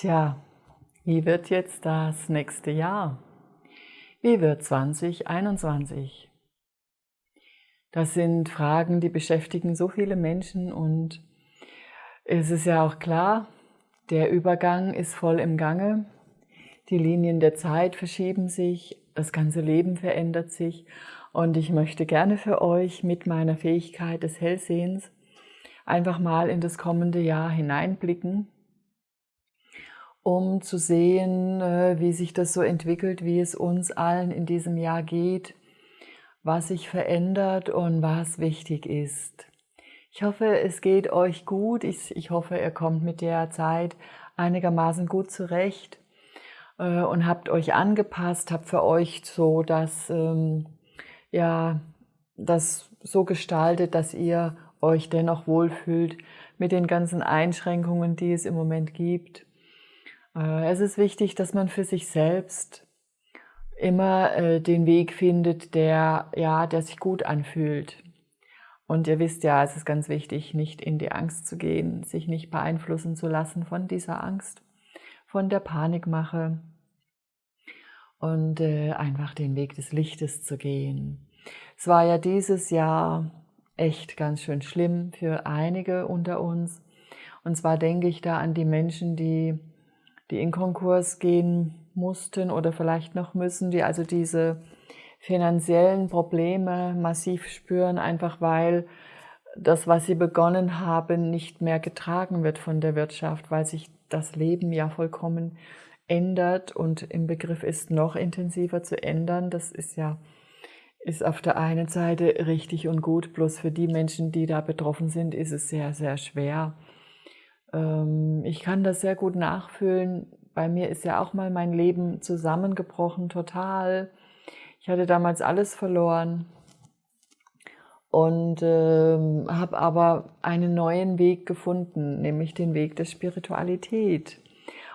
Tja, wie wird jetzt das nächste Jahr? Wie wird 2021? Das sind Fragen, die beschäftigen so viele Menschen und es ist ja auch klar, der Übergang ist voll im Gange. Die Linien der Zeit verschieben sich, das ganze Leben verändert sich und ich möchte gerne für euch mit meiner Fähigkeit des Hellsehens einfach mal in das kommende Jahr hineinblicken um zu sehen, äh, wie sich das so entwickelt, wie es uns allen in diesem Jahr geht, was sich verändert und was wichtig ist. Ich hoffe, es geht euch gut. Ich, ich hoffe, ihr kommt mit der Zeit einigermaßen gut zurecht äh, und habt euch angepasst, habt für euch so das, ähm, ja, das so gestaltet, dass ihr euch dennoch wohlfühlt mit den ganzen Einschränkungen, die es im Moment gibt. Äh, es ist wichtig, dass man für sich selbst immer äh, den Weg findet, der, ja, der sich gut anfühlt. Und ihr wisst ja, es ist ganz wichtig, nicht in die Angst zu gehen, sich nicht beeinflussen zu lassen von dieser Angst, von der Panikmache und äh, einfach den Weg des Lichtes zu gehen. Es war ja dieses Jahr echt ganz schön schlimm für einige unter uns. Und zwar denke ich da an die Menschen, die die in Konkurs gehen mussten oder vielleicht noch müssen, die also diese finanziellen Probleme massiv spüren, einfach weil das, was sie begonnen haben, nicht mehr getragen wird von der Wirtschaft, weil sich das Leben ja vollkommen ändert und im Begriff ist, noch intensiver zu ändern. Das ist ja ist auf der einen Seite richtig und gut, bloß für die Menschen, die da betroffen sind, ist es sehr, sehr schwer. Ähm, ich kann das sehr gut nachfühlen. Bei mir ist ja auch mal mein Leben zusammengebrochen, total. Ich hatte damals alles verloren und äh, habe aber einen neuen Weg gefunden, nämlich den Weg der Spiritualität.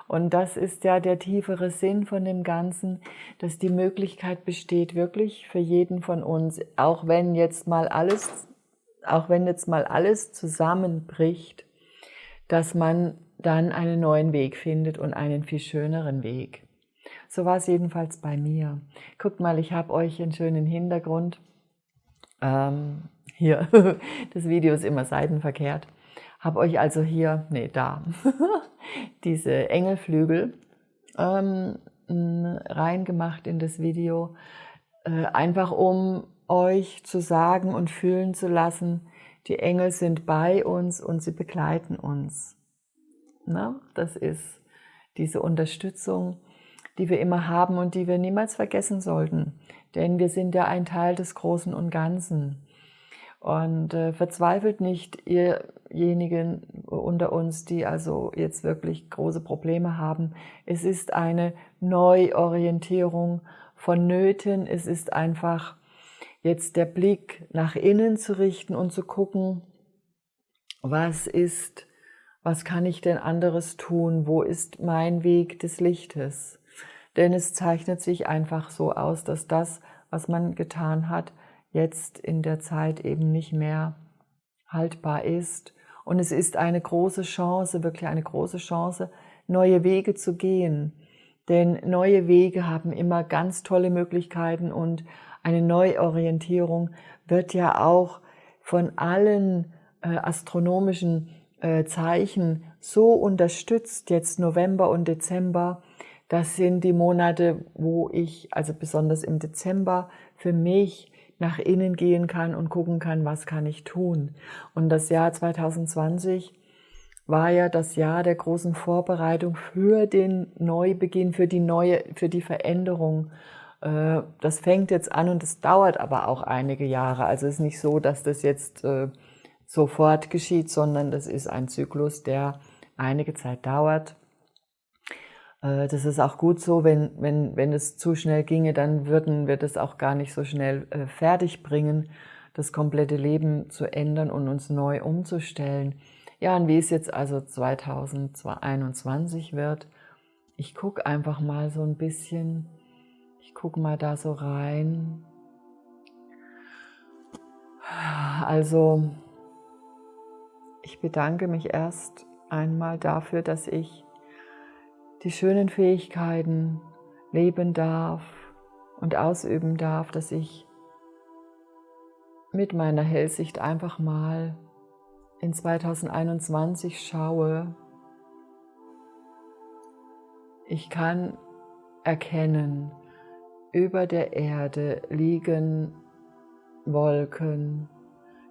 Und das ist ja der tiefere Sinn von dem Ganzen, dass die Möglichkeit besteht, wirklich für jeden von uns, auch wenn jetzt mal alles, auch wenn jetzt mal alles zusammenbricht, dass man dann einen neuen Weg findet und einen viel schöneren Weg. So war es jedenfalls bei mir. Guckt mal, ich habe euch einen schönen Hintergrund. Ähm, hier, das Video ist immer seitenverkehrt. Habe euch also hier, nee, da, diese Engelflügel ähm, reingemacht in das Video, äh, einfach um euch zu sagen und fühlen zu lassen, die Engel sind bei uns und sie begleiten uns. Na, das ist diese Unterstützung, die wir immer haben und die wir niemals vergessen sollten. Denn wir sind ja ein Teil des Großen und Ganzen. Und äh, verzweifelt nicht ihrjenigen unter uns, die also jetzt wirklich große Probleme haben. Es ist eine Neuorientierung vonnöten. Es ist einfach jetzt der Blick nach innen zu richten und zu gucken, was ist, was kann ich denn anderes tun, wo ist mein Weg des Lichtes. Denn es zeichnet sich einfach so aus, dass das, was man getan hat, jetzt in der Zeit eben nicht mehr haltbar ist. Und es ist eine große Chance, wirklich eine große Chance, neue Wege zu gehen. Denn neue Wege haben immer ganz tolle Möglichkeiten und eine Neuorientierung wird ja auch von allen äh, astronomischen äh, Zeichen so unterstützt, jetzt November und Dezember. Das sind die Monate, wo ich, also besonders im Dezember, für mich nach innen gehen kann und gucken kann, was kann ich tun. Und das Jahr 2020 war ja das Jahr der großen Vorbereitung für den Neubeginn, für die neue, für die Veränderung. Äh, das fängt jetzt an und es dauert aber auch einige Jahre. Also es ist nicht so, dass das jetzt äh, sofort geschieht, sondern das ist ein Zyklus, der einige Zeit dauert. Äh, das ist auch gut so, wenn, wenn, wenn es zu schnell ginge, dann würden wir das auch gar nicht so schnell fertig bringen, das komplette Leben zu ändern und uns neu umzustellen. Ja, und wie es jetzt also 2021 wird, ich gucke einfach mal so ein bisschen, ich gucke mal da so rein. Also, ich bedanke mich erst einmal dafür, dass ich die schönen Fähigkeiten leben darf und ausüben darf, dass ich mit meiner Hellsicht einfach mal in 2021 schaue, ich kann erkennen, über der Erde liegen Wolken.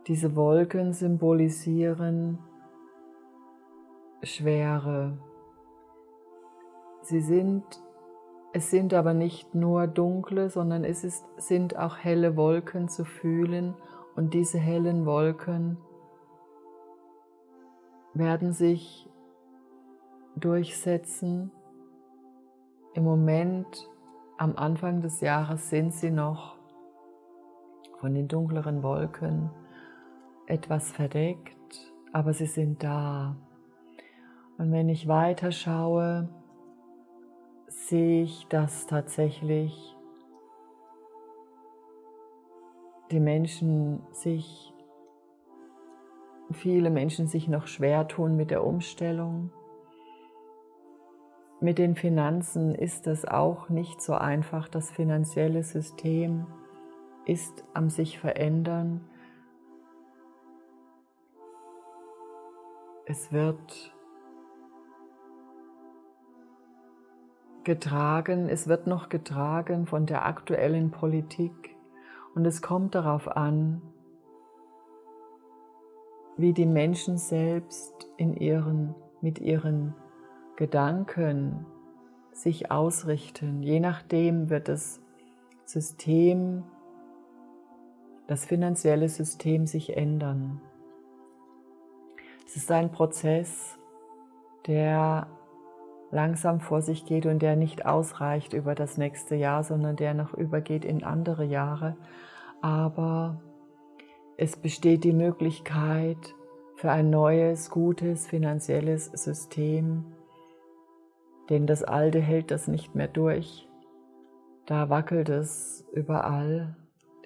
Diese Wolken symbolisieren Schwere. Sie sind, es sind aber nicht nur dunkle, sondern es ist, sind auch helle Wolken zu fühlen und diese hellen Wolken werden sich durchsetzen im Moment, am Anfang des Jahres, sind sie noch von den dunkleren Wolken etwas verdeckt, aber sie sind da. Und wenn ich weiter schaue, sehe ich, dass tatsächlich die Menschen sich, viele Menschen sich noch schwer tun mit der Umstellung mit den Finanzen ist es auch nicht so einfach. Das finanzielle System ist am sich verändern. Es wird getragen, es wird noch getragen von der aktuellen Politik und es kommt darauf an, wie die Menschen selbst in ihren, mit ihren Gedanken sich ausrichten. Je nachdem wird das System, das finanzielle System sich ändern. Es ist ein Prozess, der langsam vor sich geht und der nicht ausreicht über das nächste Jahr, sondern der noch übergeht in andere Jahre. Aber es besteht die Möglichkeit für ein neues, gutes finanzielles System, denn das Alte hält das nicht mehr durch. Da wackelt es überall.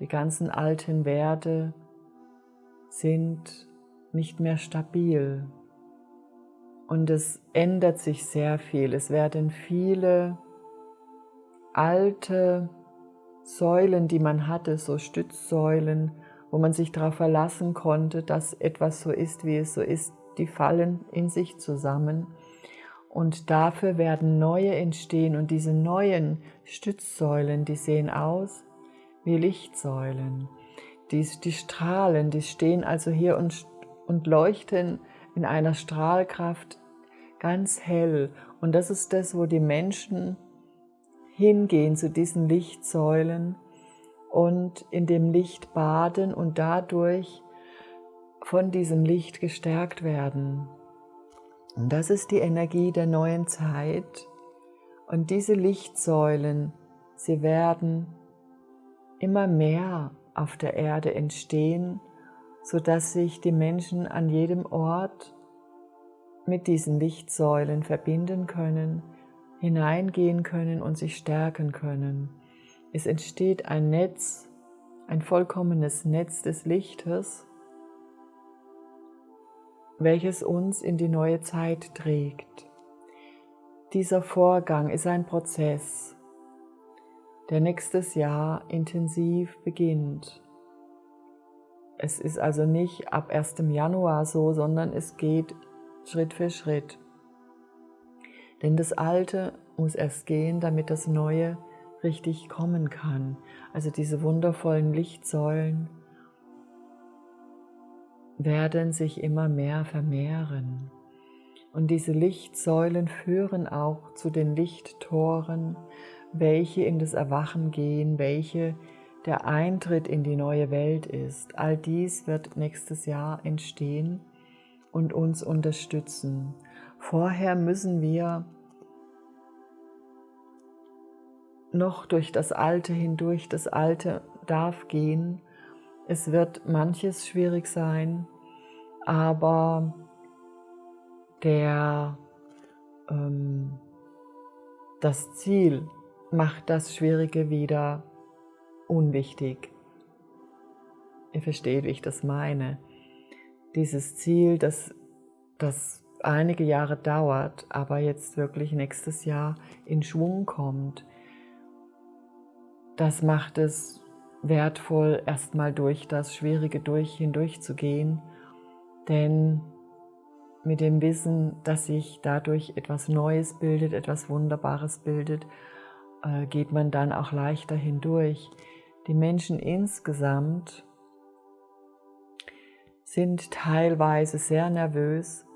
Die ganzen alten Werte sind nicht mehr stabil. Und es ändert sich sehr viel. Es werden viele alte Säulen, die man hatte, so Stützsäulen, wo man sich darauf verlassen konnte, dass etwas so ist, wie es so ist, die fallen in sich zusammen und dafür werden neue entstehen und diese neuen Stützsäulen, die sehen aus wie Lichtsäulen. Die, die strahlen, die stehen also hier und, und leuchten in einer Strahlkraft ganz hell. Und das ist das, wo die Menschen hingehen zu diesen Lichtsäulen und in dem Licht baden und dadurch von diesem Licht gestärkt werden. Und das ist die Energie der neuen Zeit. Und diese Lichtsäulen, sie werden immer mehr auf der Erde entstehen, sodass sich die Menschen an jedem Ort mit diesen Lichtsäulen verbinden können, hineingehen können und sich stärken können. Es entsteht ein Netz, ein vollkommenes Netz des Lichtes, welches uns in die neue Zeit trägt. Dieser Vorgang ist ein Prozess, der nächstes Jahr intensiv beginnt. Es ist also nicht ab 1. Januar so, sondern es geht Schritt für Schritt. Denn das Alte muss erst gehen, damit das Neue richtig kommen kann. Also diese wundervollen Lichtsäulen, werden sich immer mehr vermehren. Und diese Lichtsäulen führen auch zu den Lichttoren, welche in das Erwachen gehen, welche der Eintritt in die neue Welt ist. All dies wird nächstes Jahr entstehen und uns unterstützen. Vorher müssen wir noch durch das Alte hindurch. Das Alte darf gehen es wird manches schwierig sein, aber der, ähm, das Ziel macht das Schwierige wieder unwichtig. Ihr versteht, wie ich das meine. Dieses Ziel, das, das einige Jahre dauert, aber jetzt wirklich nächstes Jahr in Schwung kommt. Das macht es wertvoll, erstmal durch das Schwierige durch hindurchzugehen, denn mit dem Wissen, dass sich dadurch etwas Neues bildet, etwas Wunderbares bildet, äh, geht man dann auch leichter hindurch. Die Menschen insgesamt sind teilweise sehr nervös,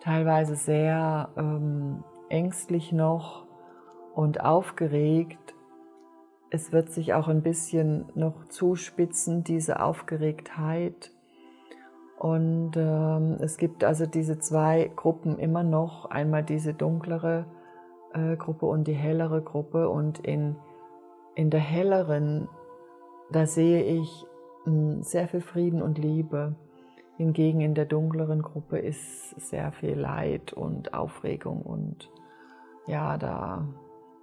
teilweise sehr ähm, ängstlich noch und aufgeregt. Es wird sich auch ein bisschen noch zuspitzen, diese Aufgeregtheit. Und ähm, es gibt also diese zwei Gruppen immer noch, einmal diese dunklere äh, Gruppe und die hellere Gruppe. Und in, in der helleren, da sehe ich mh, hm, sehr viel Frieden und Liebe. Hingegen in der dunkleren Gruppe ist sehr viel Leid und Aufregung und ja, da.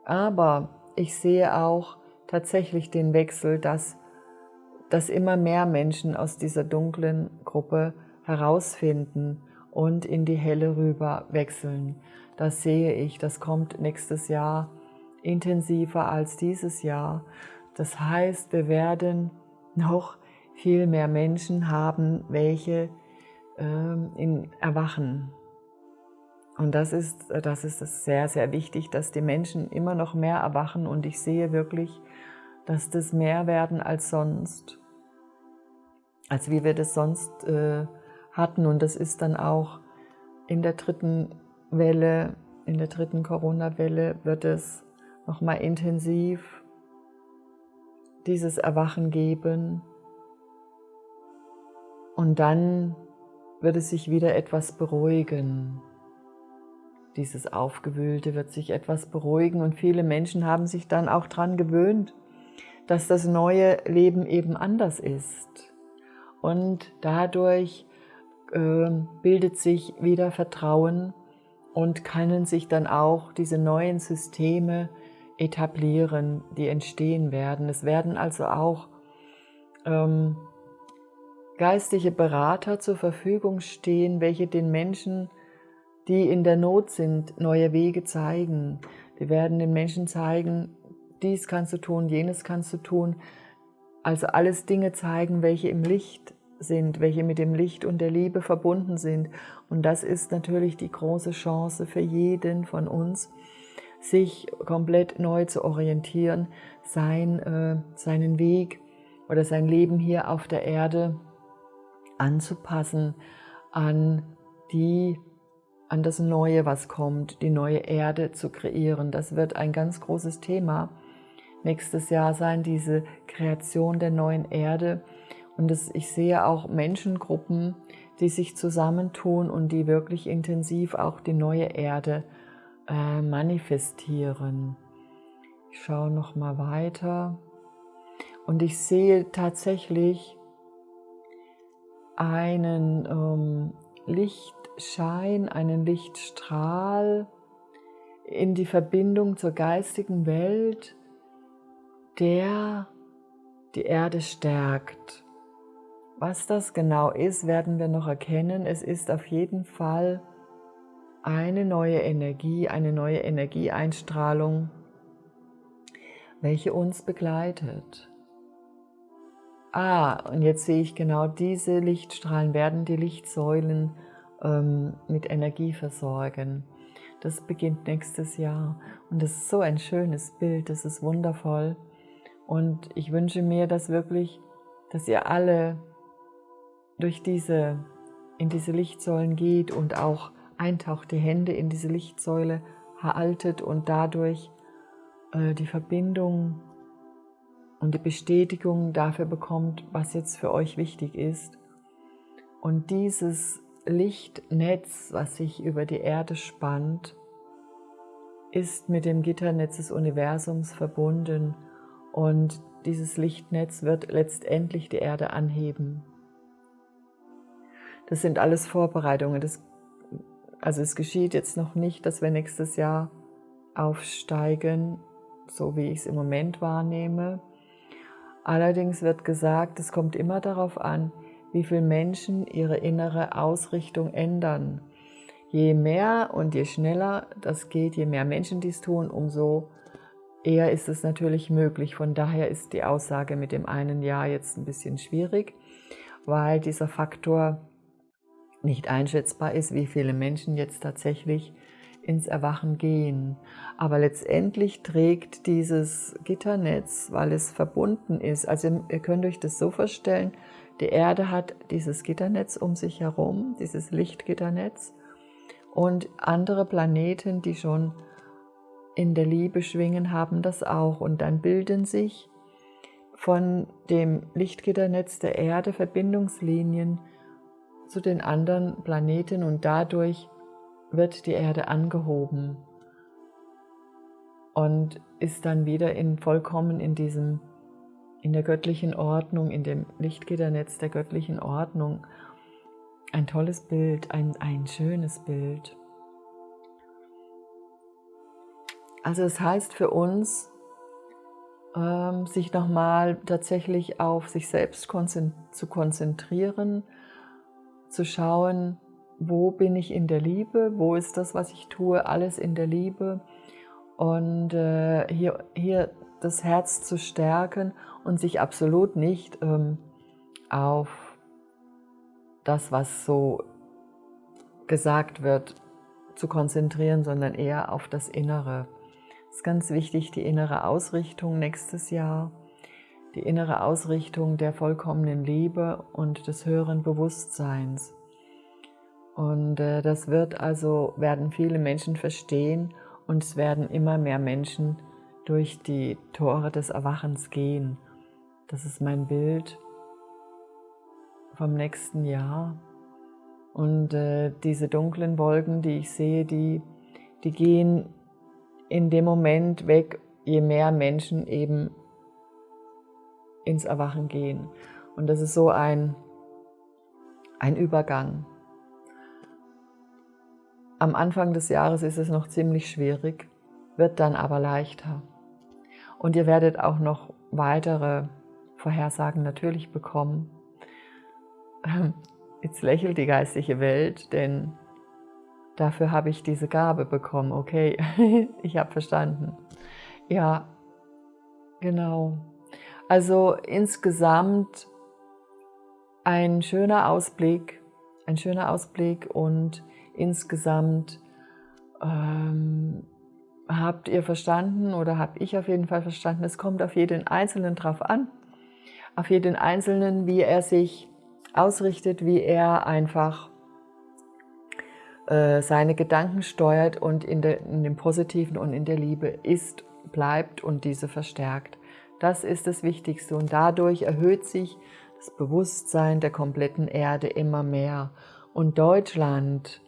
Aber ich sehe auch tatsächlich den Wechsel, dass dass immer mehr Menschen aus dieser dunklen Gruppe herausfinden und in die helle rüber wechseln. Das sehe ich, das kommt nächstes Jahr intensiver als dieses Jahr. Das heißt, wir werden noch viel mehr Menschen haben, welche ähm, in erwachen. Und das ist, das ist sehr, sehr wichtig, dass die Menschen immer noch mehr erwachen und ich sehe wirklich, dass das mehr werden als sonst als wie wir das sonst äh, hatten. Und das ist dann auch in der dritten Welle, in der dritten Corona-Welle wird es nochmal intensiv dieses Erwachen geben. Und dann wird es sich wieder etwas beruhigen. Dieses Aufgewühlte wird sich etwas beruhigen und viele Menschen haben sich dann auch daran gewöhnt, dass das neue Leben eben anders ist und dadurch äh, bildet sich wieder Vertrauen und können sich dann auch diese neuen Systeme etablieren, die entstehen werden. Es werden also auch ähm, geistige Berater zur Verfügung stehen, welche den Menschen, die in der Not sind, neue Wege zeigen. Die werden den Menschen zeigen, dies kannst du tun, jenes kannst du tun. Also alles Dinge zeigen, welche im Licht sind, welche mit dem Licht und der Liebe verbunden sind. Und das ist natürlich die große Chance für jeden von uns, sich komplett neu zu orientieren, sein, äh, seinen Weg oder sein Leben hier auf der Erde anzupassen an die an das Neue, was kommt, die neue Erde zu kreieren. Das wird ein ganz großes Thema nächstes Jahr sein, diese Kreation der neuen Erde und das, ich sehe auch Menschengruppen, die sich zusammentun und die wirklich intensiv auch die neue Erde äh, manifestieren. Ich schaue noch mal weiter und ich sehe tatsächlich einen ähm, Lichtschein, einen Lichtstrahl in die Verbindung zur geistigen Welt, der die Erde stärkt. Was das genau ist, werden wir noch erkennen. Es ist auf jeden Fall eine neue Energie, eine neue Energieeinstrahlung, welche uns begleitet. Ah, und jetzt sehe ich genau diese Lichtstrahlen werden die Lichtsäulen ähm, mit Energie versorgen. Das beginnt nächstes Jahr und das ist so ein schönes Bild, das ist wundervoll. Und ich wünsche mir, dass wirklich, dass ihr alle durch diese, in diese Lichtsäulen geht und auch eintaucht, die Hände in diese Lichtsäule haltet und dadurch äh, die Verbindung und die Bestätigung dafür bekommt, was jetzt für euch wichtig ist. Und dieses Lichtnetz, was sich über die Erde spannt, ist mit dem Gitternetz des Universums verbunden und dieses Lichtnetz wird letztendlich die Erde anheben. Das sind alles Vorbereitungen. Das, also es geschieht jetzt noch nicht, dass wir nächstes Jahr aufsteigen, so wie ich es im Moment wahrnehme. Allerdings wird gesagt, es kommt immer darauf an, wie viele Menschen ihre innere Ausrichtung ändern. je mehr und je schneller das geht, je mehr Menschen dies tun, umso eher ist es natürlich möglich. Von daher ist die Aussage mit dem einen Jahr jetzt ein bisschen schwierig, weil dieser Faktor nicht einschätzbar ist, wie viele Menschen jetzt tatsächlich ins Erwachen gehen. Aber letztendlich trägt dieses Gitternetz, weil es verbunden ist, also ihr könnt euch das so vorstellen, die Erde hat dieses Gitternetz um sich herum, dieses Lichtgitternetz und andere Planeten, die schon in der Liebe schwingen, haben das auch. Und dann bilden sich von dem Lichtgitternetz der Erde Verbindungslinien zu den anderen Planeten und dadurch wird die Erde angehoben und ist dann wieder in vollkommen in diesem in der göttlichen Ordnung, in dem Lichtgitternetz der göttlichen Ordnung. Ein tolles Bild, ein, ein schönes Bild. Also es heißt für uns, ähm, sich nochmal tatsächlich auf sich selbst zu konzentrieren, zu schauen, wo bin ich in der Liebe, wo ist das, was ich tue, alles in der Liebe und äh, hier, hier das Herz zu stärken und sich absolut nicht ähm, auf das, was so gesagt wird, zu konzentrieren, sondern eher auf das Innere. Es ist ganz wichtig, die innere Ausrichtung nächstes Jahr, die innere Ausrichtung der vollkommenen Liebe und des höheren Bewusstseins. Und äh, das wird also, werden viele Menschen verstehen und es werden immer mehr Menschen durch die Tore des Erwachens gehen. Das ist mein Bild vom nächsten Jahr. Und äh, diese dunklen Wolken, die ich sehe, die, die gehen in dem Moment weg, je mehr Menschen eben ins Erwachen gehen. Und das ist so ein, ein Übergang. Am Anfang des Jahres ist es noch ziemlich schwierig, wird dann aber leichter. Und ihr werdet auch noch weitere Vorhersagen natürlich bekommen. Jetzt lächelt die geistige Welt, denn dafür habe ich diese Gabe bekommen. Okay, ich habe verstanden. Ja, genau. Also insgesamt ein schöner Ausblick, ein schöner Ausblick und insgesamt ähm, habt ihr verstanden oder habe ich auf jeden Fall verstanden, es kommt auf jeden Einzelnen drauf an, auf jeden Einzelnen, wie er sich ausrichtet, wie er einfach äh, seine Gedanken steuert und in, der, in dem Positiven und in der Liebe ist, bleibt und diese verstärkt. Das ist das Wichtigste und dadurch erhöht sich das Bewusstsein der kompletten Erde immer mehr. Und Deutschland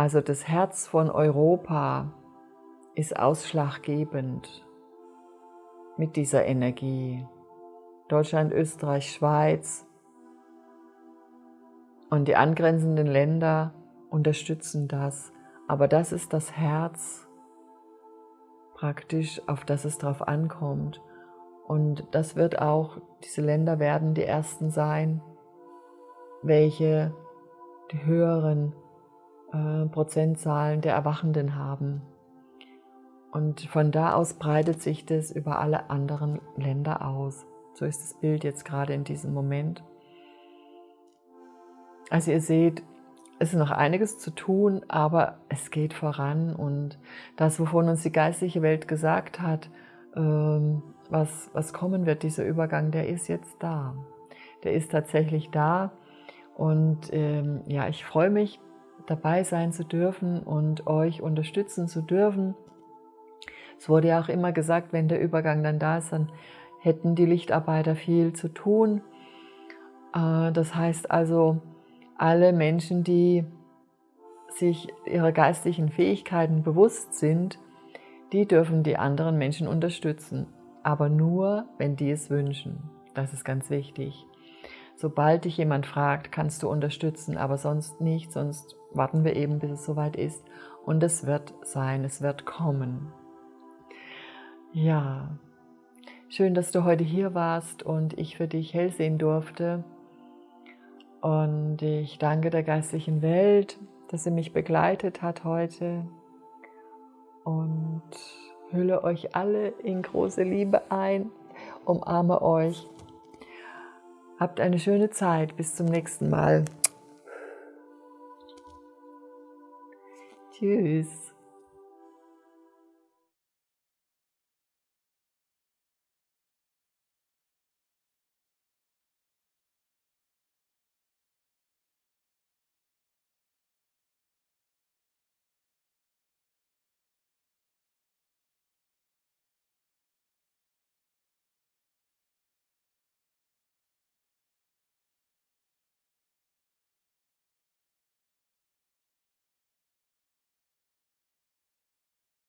also das Herz von Europa ist ausschlaggebend mit dieser Energie. Deutschland, Österreich, Schweiz und die angrenzenden Länder unterstützen das. Aber das ist das Herz praktisch, auf das es drauf ankommt. Und das wird auch, diese Länder werden die ersten sein, welche die höheren äh, Prozentzahlen der Erwachenden haben. Und von da aus breitet sich das über alle anderen Länder aus. So ist das Bild jetzt gerade in diesem Moment. Also ihr seht, es ist noch einiges zu tun, aber es geht voran und das, wovon uns die geistliche Welt gesagt hat, ähm, was, was kommen wird, dieser Übergang, der ist jetzt da. Der ist tatsächlich da und ähm, ja, ich freue mich, dabei sein zu dürfen und euch unterstützen zu dürfen. Es wurde ja auch immer gesagt, wenn der Übergang dann da ist, dann hätten die Lichtarbeiter viel zu tun. Äh, das heißt also, alle Menschen, die sich ihrer geistlichen Fähigkeiten bewusst sind, die dürfen die anderen Menschen unterstützen. Aber nur, wenn die es wünschen. Das ist ganz wichtig. Sobald dich jemand fragt, kannst du unterstützen, aber sonst nicht, sonst warten wir eben, bis es soweit ist. Und es wird sein, es wird kommen. Ja, schön, dass du heute hier warst und ich für dich hell sehen durfte. Und ich danke der geistlichen Welt, dass sie mich begleitet hat heute und hülle euch alle in große Liebe ein, umarme euch. Habt eine schöne Zeit. Bis zum nächsten Mal. Tschüss.